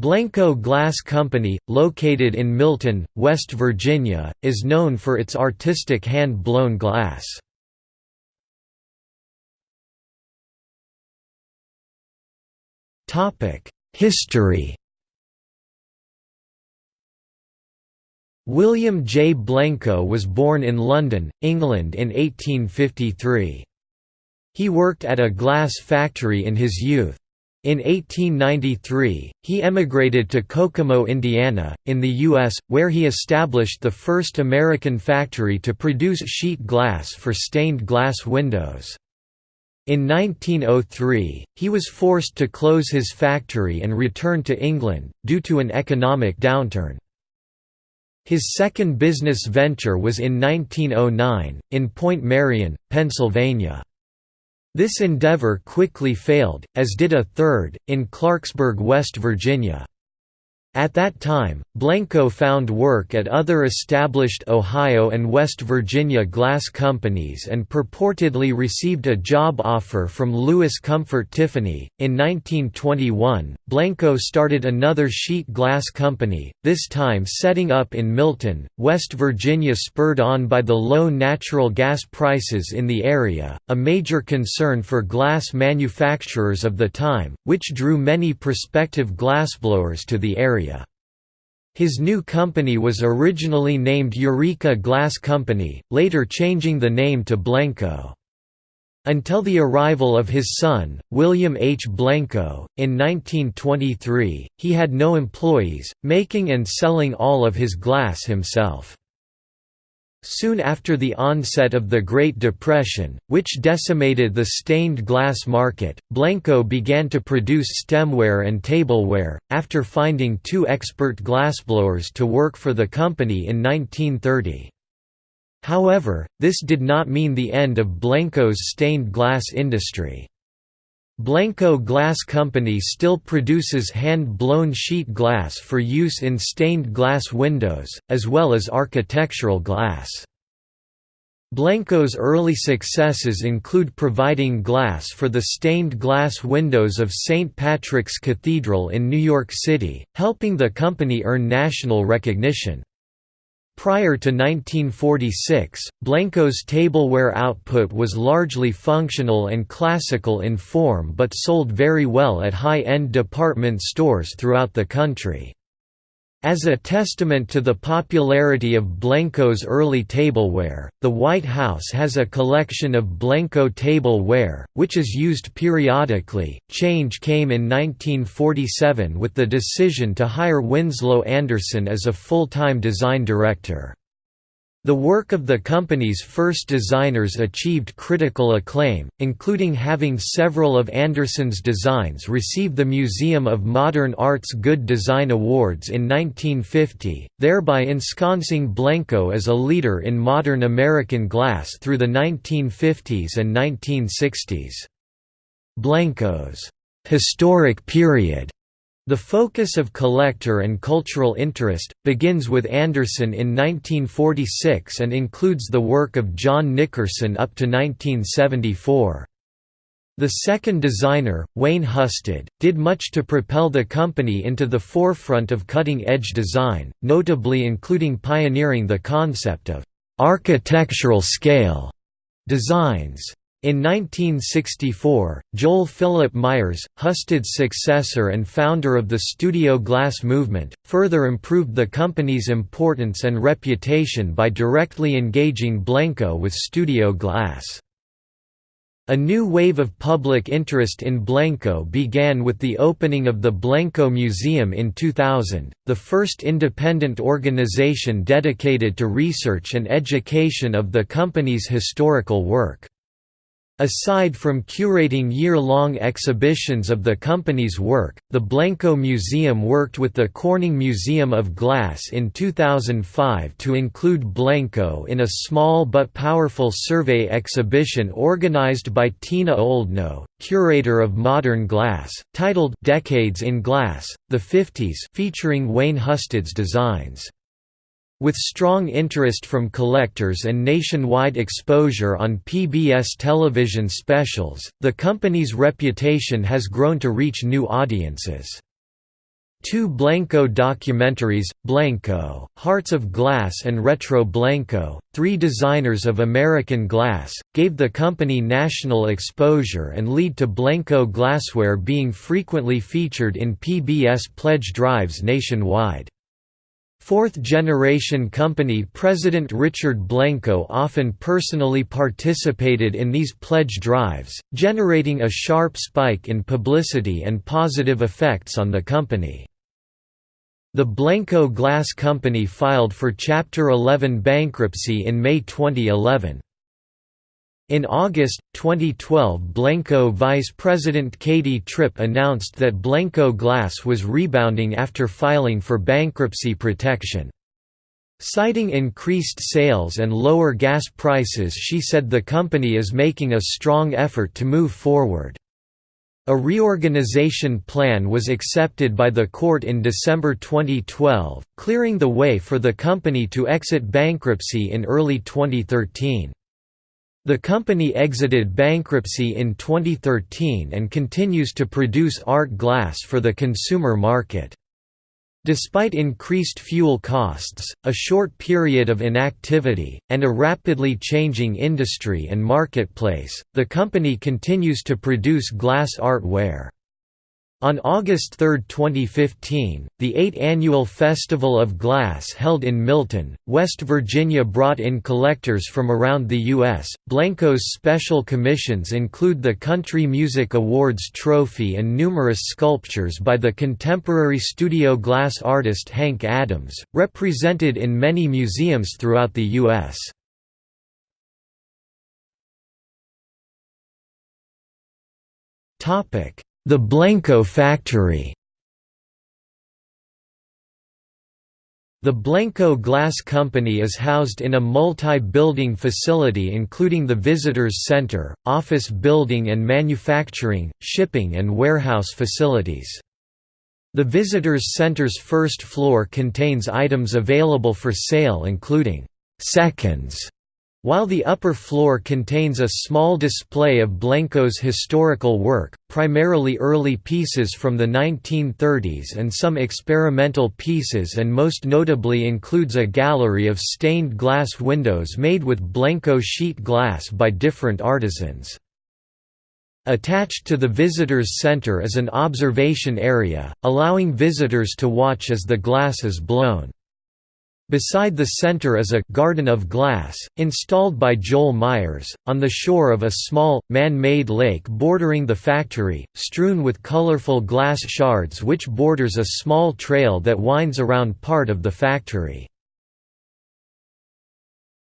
Blenko Glass Company, located in Milton, West Virginia, is known for its artistic hand-blown glass. History William J. Blenko was born in London, England in 1853. He worked at a glass factory in his youth. In 1893, he emigrated to Kokomo, Indiana, in the U.S., where he established the first American factory to produce sheet glass for stained glass windows. In 1903, he was forced to close his factory and return to England, due to an economic downturn. His second business venture was in 1909, in Point Marion, Pennsylvania. This endeavor quickly failed, as did a third, in Clarksburg, West Virginia. At that time, Blenko found work at other established Ohio and West Virginia glass companies and purportedly received a job offer from Louis Comfort Tiffany. In 1921, Blenko started another sheet glass company, this time setting up in Milton, West Virginia, spurred on by the low natural gas prices in the area, a major concern for glass manufacturers of the time, which drew many prospective glassblowers to the area. His new company was originally named Eureka Glass Company, later changing the name to Blenko. Until the arrival of his son, William H. Blenko, in 1923, he had no employees, making and selling all of his glass himself. Soon after the onset of the Great Depression, which decimated the stained glass market, Blenko began to produce stemware and tableware, after finding two expert glassblowers to work for the company in 1930. However, this did not mean the end of Blenko's stained glass industry. Blenko Glass Company still produces hand-blown sheet glass for use in stained glass windows, as well as architectural glass. Blenko's early successes include providing glass for the stained glass windows of St. Patrick's Cathedral in New York City, helping the company earn national recognition. Prior to 1946, Blenko's tableware output was largely functional and classical in form but sold very well at high-end department stores throughout the country. As a testament to the popularity of Blenko's early tableware, the White House has a collection of Blenko tableware, which is used periodically. Change came in 1947 with the decision to hire Winslow Anderson as a full time design director. The work of the company's first designers achieved critical acclaim, including having several of Anderson's designs receive the Museum of Modern Art's Good Design Awards in 1950, thereby ensconcing Blenko as a leader in modern American glass through the 1950s and 1960s. Blenko's historic period the focus of collector and cultural interest, begins with Anderson in 1946 and includes the work of John Nickerson up to 1974. The second designer, Wayne Husted, did much to propel the company into the forefront of cutting-edge design, notably including pioneering the concept of «architectural scale» designs. In 1964, Joel Philip Myers, Husted's successor and founder of the Studio Glass movement, further improved the company's importance and reputation by directly engaging Blenko with studio glass. A new wave of public interest in Blenko began with the opening of the Blenko Museum in 2000, the first independent organization dedicated to research and education of the company's historical work. Aside from curating year-long exhibitions of the company's work, the Blenko Museum worked with the Corning Museum of Glass in 2005 to include Blenko in a small but powerful survey exhibition organized by Tina Oldknow, curator of modern glass, titled Decades in Glass, the 50s featuring Wayne Husted's designs. With strong interest from collectors and nationwide exposure on PBS television specials, the company's reputation has grown to reach new audiences. Two Blenko documentaries, Blenko, Hearts of Glass and Retro Blenko, three designers of American glass, gave the company national exposure and lead to Blenko glassware being frequently featured in PBS pledge drives nationwide. Fourth-generation company President Richard Blenko often personally participated in these pledge drives, generating a sharp spike in publicity and positive effects on the company. The Blenko Glass Company filed for Chapter 11 bankruptcy in May 2011. In August 2012 Blenko Vice President Katie Tripp announced that Blenko Glass was rebounding after filing for bankruptcy protection. Citing increased sales and lower gas prices she said the company is making a strong effort to move forward. A reorganization plan was accepted by the court in December 2012, clearing the way for the company to exit bankruptcy in early 2013. The company exited bankruptcy in 2013 and continues to produce art glass for the consumer market. Despite increased fuel costs, a short period of inactivity, and a rapidly changing industry and marketplace, the company continues to produce glass artware. On August 3, 2015, the eighth annual Festival of Glass held in Milton, West Virginia brought in collectors from around the U.S. Blenko's special commissions include the Country Music Awards trophy and numerous sculptures by the contemporary studio glass artist Hank Adams, represented in many museums throughout the U.S. Topic the Blenko factory The Blenko Glass Company is housed in a multi-building facility including the Visitors Center, office building and manufacturing, shipping and warehouse facilities. The Visitors Center's first floor contains items available for sale including «seconds» While the upper floor contains a small display of Blenko's historical work, primarily early pieces from the 1930s and some experimental pieces and most notably includes a gallery of stained glass windows made with Blenko sheet glass by different artisans. Attached to the visitors center is an observation area, allowing visitors to watch as the glass is blown. Beside the center is a «garden of glass», installed by Joel Myers, on the shore of a small, man-made lake bordering the factory, strewn with colorful glass shards which borders a small trail that winds around part of the factory.